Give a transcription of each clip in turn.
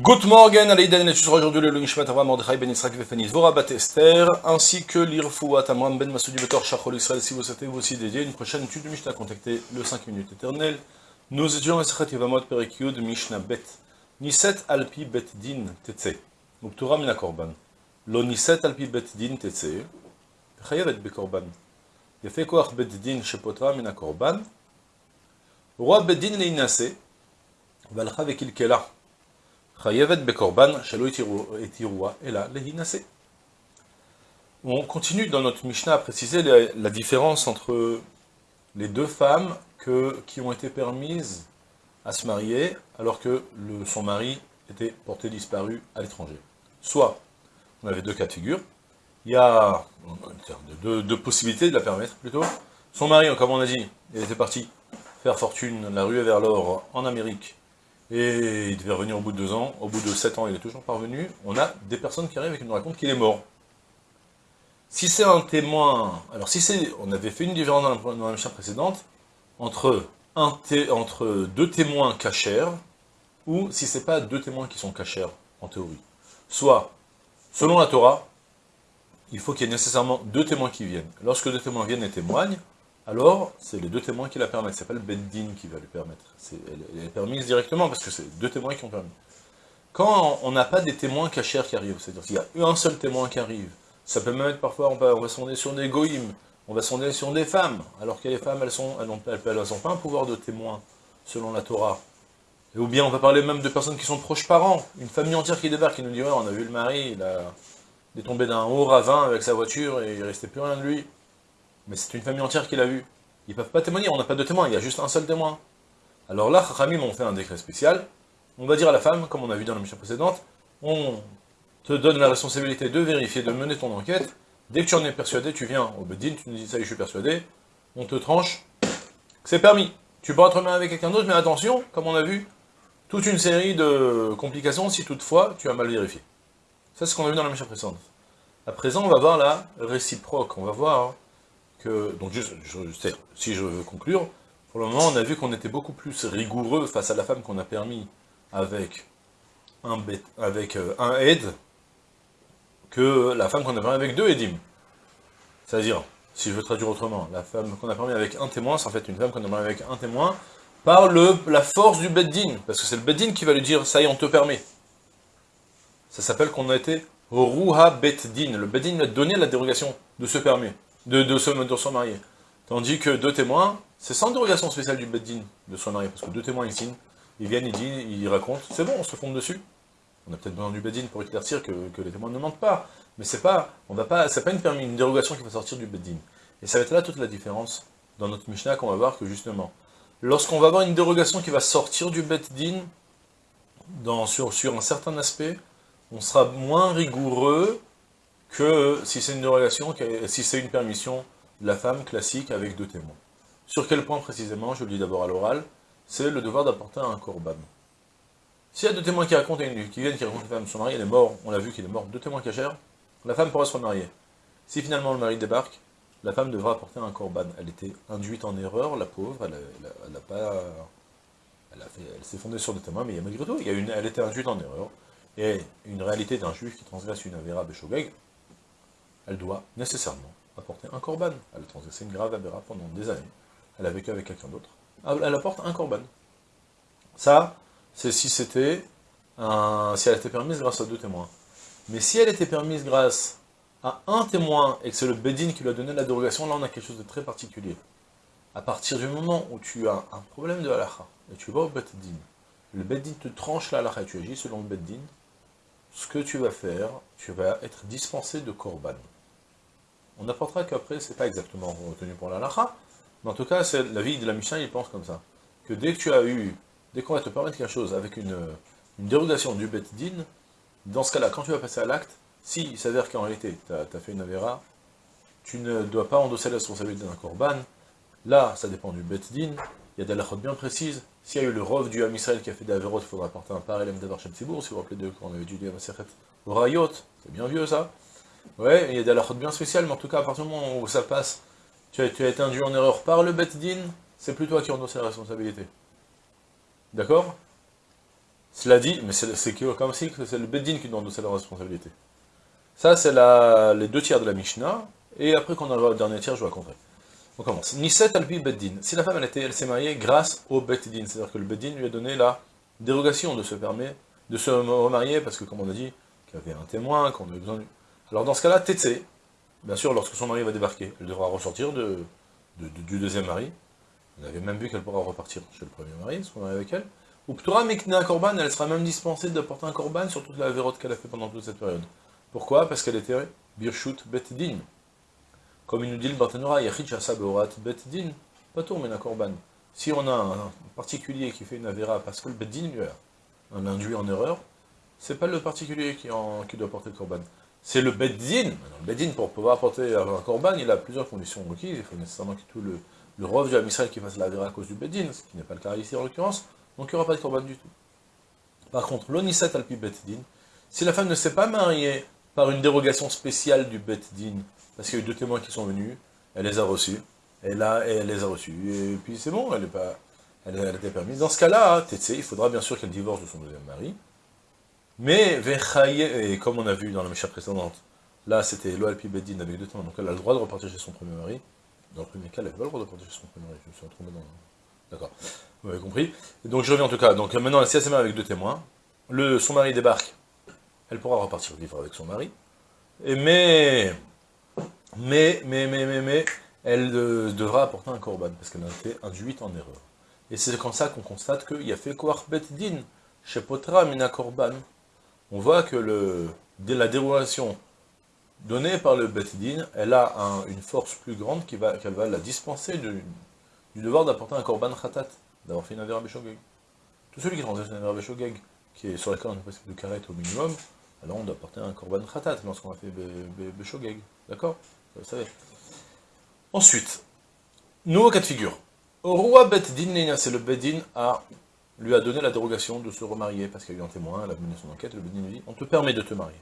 Good morning, Alaïden, et tu seras aujourd'hui le Lunishmat Avram Mordechai Ben Yitzhak Vefeni Dvorah Bat Esther, ainsi que l'Irfouat Amram Ben Masoudi Betor Shachol Israël, si vous souhaitez vous aussi dédier une prochaine étude du Mishnah, contactez le 5 minutes éternel. Nous étudions Esrat Yevamot Perikyud Mishnah Bet, Niset Alpi Bet Din Tetse, Uptura Mina Korban, Lo Niset Alpi Bet Din Tetse, Chayavet Bekorban, Yefe Koach Bet Din Shepotra Mina Korban, Roi Bet Din Leinase, Valcha Vekilkela, on continue dans notre Mishnah à préciser la, différence entre les deux femmes qui ont été permises à se marier alors que son mari était porté disparu à l'étranger. Soit, on avait deux cas de figure, il y a deux, possibilités de la permettre plutôt. Son mari, comme on a dit, était parti faire fortune, la rue vers l'or en Amérique, et il devait revenir au bout de deux ans. Au bout de sept ans, il est toujours parvenu. On a des personnes qui arrivent et qui nous racontent qu'il est mort. Si c'est un témoin, alors si c'est, on avait fait une différence dans la, dans mission précédente entre entre deux témoins cachers ou si c'est pas deux témoins qui sont cachers en théorie. Soit, selon la Torah, il faut qu'il y ait nécessairement deux témoins qui viennent. Lorsque deux témoins viennent et témoignent, alors c'est les deux témoins qui la permettent. C'est pas le Beddin qui va lui permettre. Elle, est permise directement parce que c'est deux témoins qui ont permis. Quand on n'a pas des témoins cachers qui arrivent, c'est-à-dire qu'il y a un seul témoin qui arrive, ça peut même être parfois, on va, on va sonder sur des goïms, on va sonder sur des femmes, alors que les femmes, elles elles n'ont elles, pas un pouvoir de témoin, selon la Torah. Ou bien on va parler même de personnes qui sont proches parents, une famille entière qui débarque, qui nous dit, ouais, on a vu le mari, il est tombé d'un haut ravin avec sa voiture et il restait plus rien de lui. Mais c'est une famille entière qui l'a vu. Ils peuvent pas témoigner, on n'a pas de témoin, il y a juste un seul témoin. Alors là, Chachamim ont fait un décret spécial. On va dire à la femme, comme on a vu dans la mission précédente, on te donne la responsabilité de vérifier, de mener ton enquête. Dès que tu en es persuadé, tu viens au Bedin, tu nous dis ça, je suis persuadé, on te tranche, c'est permis. Tu pourras te remettre avec quelqu'un d'autre, mais attention, comme on a vu, toute une série de complications si toutefois tu as mal vérifié. Ça, c'est ce qu'on a vu dans la mission précédente. À présent, on va voir la réciproque. On va voir donc si je veux conclure, pour le moment, on a vu qu'on était beaucoup plus rigoureux face à la femme qu'on a permis avec un, avec euh, aide que la femme qu'on a permis avec deux aidim. C'est-à-dire, si je veux traduire autrement, la femme qu'on a permis avec un témoin, c'est en fait une femme qu'on a permis avec un témoin, par le, la force du beddin, parce que c'est le beddin qui va lui dire, ça y est, on te permet. Ça s'appelle qu'on a été Ruha Bet-Din. Le Bet-Din lui a donné la dérogation de ce permis, de, de, se, de. Tandis que deux témoins, c'est sans dérogation spéciale du Bet-Din de se marier, parce que deux témoins, ils signent, ils viennent, ils disent, ils racontent, c'est bon, on se fonde dessus. On a peut-être besoin du Bet-Din pour éclaircir que, les témoins ne mentent pas, mais c'est pas, on va pas, c'est pas une, permis, une dérogation qui va sortir du Bet-Din. Et ça va être là toute la différence dans notre Mishnah qu'on va voir que justement, lorsqu'on va avoir une dérogation qui va sortir du Bet-Din, sur, sur un certain aspect, on sera moins rigoureux que si c'est une dérogation, si c'est une permission de la femme classique avec deux témoins. Sur quel point précisément, je le dis d'abord à l'oral, c'est le devoir d'apporter un korban. S'il y a deux témoins qui racontent, qui viennent, qui racontent que la femme, son mari, elle est mort, on l'a vu qu'il est mort, deux témoins cachers, la femme pourra se remarier. Si finalement le mari débarque, la femme devra apporter un korban. Elle était induite en erreur, la pauvre, elle, elle, pas... Elle s'est fondée sur des témoins, mais malgré tout, il y a une, elle était induite en erreur et une réalité d'un juif qui transgresse une avéra béchogeg, elle doit nécessairement apporter un korban. Elle a transgressé une grave avéra pendant des années. Elle a vécu avec quelqu'un d'autre. Elle apporte un korban. Ça, c'est si c'était si elle était permise grâce à deux témoins. Mais si elle était permise grâce à un témoin, et que c'est le Bedin qui lui a donné la dérogation, là on a quelque chose de très particulier. À partir du moment où tu as un problème de halakha, et tu vas au Bedin, le Bedin te tranche la et tu agis selon le Bedin, ce que tu vas faire, tu vas être dispensé de korban. On apportera qu'après, c'est pas exactement retenu pour la lacha, mais en tout cas, c'est la vie de la Mishnah, il pense comme ça. Que dès que tu as eu, dès qu'on va te permettre quelque chose avec une, dérogation du bet din, dans ce cas-là, quand tu vas passer à l'acte, s'il s'avère qu'en réalité, tu as, fait une avéra, tu ne dois pas endosser la responsabilité d'un korban, là, ça dépend du bet din, il y a des halachot bien précises. S'il y a eu le rov du Ham Israël qui a fait des avérotes, il faudra apporter un parallèle d'Avar Shem Tzibour, si vous vous rappelez de quand on avait étudié Maseret Rayot, c'est bien vieux ça. Ouais, il y a des halachot bien spéciales, mais en tout cas, à partir du moment où ça passe, tu as, tu as été induit en erreur par le Din, c'est plus toi qui endosse la responsabilité. D'accord? Cela dit, mais c'est comme si c'est le Beddin qui doit endosser la responsabilité. Ça, c'est les deux tiers de la Mishnah, et après qu'on arrive au dernier tiers, je vais raconter. On commence. Niset alpi beddin. Si la femme, elle, elle s'est mariée grâce au beddin, c'est-à-dire que le beddin lui a donné la dérogation de se permettre de se remarier, parce que comme on a dit, qu'il y avait un témoin, qu'on avait besoin de... Alors dans ce cas-là, Tetse, bien sûr, lorsque son mari va débarquer, elle devra ressortir du deuxième mari. On avait même vu qu'elle pourra repartir chez le premier mari, se remarier avec elle. Ou Ptura Mikna Korban, elle sera même dispensée de porter un Korban sur toute la vérote qu'elle a fait pendant toute cette période. Pourquoi? Parce qu'elle était Birshut Beddin. Comme il nous dit le Bartanura, Yachid Shasa Beorat Beddin, Patour Mena Korban. Si on a un particulier qui fait une Avera parce que le Beddin lui a un induit en erreur, c'est pas le particulier qui, qui doit porter le Korban. C'est le Beddin. Le Beddin, pour pouvoir porter un Korban, il a plusieurs conditions requises. Il faut nécessairement que tout le, le Rov du Amisraël qui fasse la Avera à cause du Beddin, ce qui n'est pas le cas ici en l'occurrence, donc il n'y aura pas de Korban du tout. Par contre, l'Onisat Alpi Beddin, si la femme ne s'est pas mariée par une dérogation spéciale du Bet Din, parce qu'il y a eu deux témoins qui sont venus, elle les a reçus, et là, elle les a reçus, et puis c'est bon, elle, est pas, elle, elle était permise. Dans ce cas-là, il faudra bien sûr qu'elle divorce de son deuxième mari, mais, et comme on a vu dans la Misha précédente, là c'était Loalpi Beddin avec deux témoins, donc elle a le droit de repartir chez son premier mari, dans le premier cas, elle n'avait pas le droit de repartir chez son premier mari, je me suis retrouvé dans... D'accord, vous avez compris. donc je reviens en tout cas, donc maintenant, elle s'est avec deux témoins, le, son mari débarque, elle pourra repartir vivre avec son mari, mais, mais, mais, mais, mais, elle devra apporter un korban, parce qu'elle a été induite en erreur. Et c'est comme ça qu'on constate qu'il y a fait quoi bet din, chez Potra mina korban. On voit que la dérogation donnée par le bet din, elle a une force plus grande qu'elle va, la dispenser du, devoir d'apporter un korban khatat, d'avoir fait une beshogeg. Tout celui qui transgresse une beshogeg, qui est sur laquelle on est de carrette au minimum, alors on doit porter un korban khatat lorsqu'on a fait Beshogeg. D'accord? Vous savez. Ensuite, nouveau cas de figure. Roi c'est le a, lui a donné la dérogation de se remarier, parce qu'il y a eu un témoin, elle a mené son enquête, le lui dit, on te permet de te marier.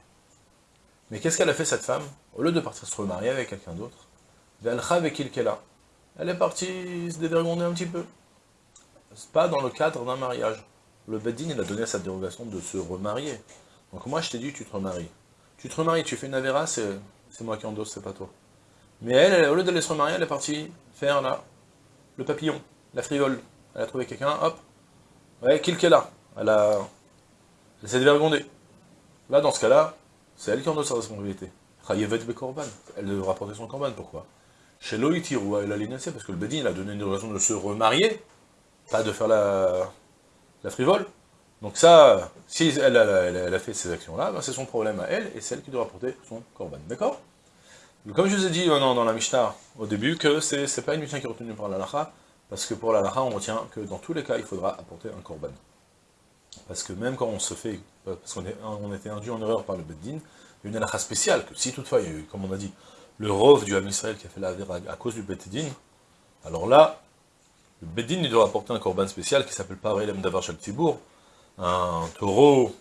Mais qu'est-ce qu'elle a fait cette femme? Au lieu de partir se remarier avec quelqu'un d'autre, elle est partie se dévergonder un petit peu. Pas dans le cadre d'un mariage. Le Bedin, il a donné sa dérogation de se remarier. Donc moi je t'ai dit, tu te remaries. Tu te remaries, tu fais une avéra, c'est moi qui endosse, c'est pas toi. Mais elle, au lieu d'aller se remarier, elle est partie faire là, le papillon, la frivole. Elle a trouvé quelqu'un, hop, ouais, kill qu'elle a. Elle a... Elle s'est dévergondée. Là, dans ce cas-là, c'est elle qui endosse sa responsabilité. Elle devra porter son corban, pourquoi? Chez Loïtirou, elle a l'initié, parce que le Bedin, il a donné une raison de se remarier, pas de faire la, la frivole. Donc ça, si elle, a fait ces actions-là, ben c'est son problème à elle, et c'est elle qui doit apporter son korban. D'accord? Comme je vous ai dit euh, dans la Mishnah au début, que c'est pas une Mishnah qui est retenue par la Lacha, parce que pour la Lacha, on retient que dans tous les cas, il faudra apporter un korban. Parce que même quand on se fait, parce qu'on on était induit en erreur par le Beddin, il y a une Lacha spéciale, que si toutefois, il y a eu, comme on a dit, le Rov du Ham Israël qui a fait la à cause du Beddin, alors là, le Beddin, il doit apporter un korban spécial qui s'appelle Parelem Davar Tibour, un taureau,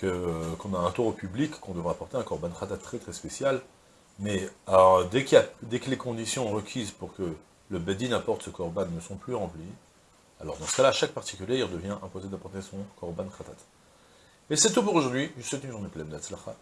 qu'on a un taureau public, qu'on devra apporter un korban khatat très très spécial, mais dès, dès que les conditions requises pour que le bedin apporte ce korban ne sont plus remplies, alors dans ce cas-là, chaque particulier il devient imposé d'apporter son korban khatat. Et c'est tout pour aujourd'hui, je vous souhaite une journée pleine d'Atzlacha,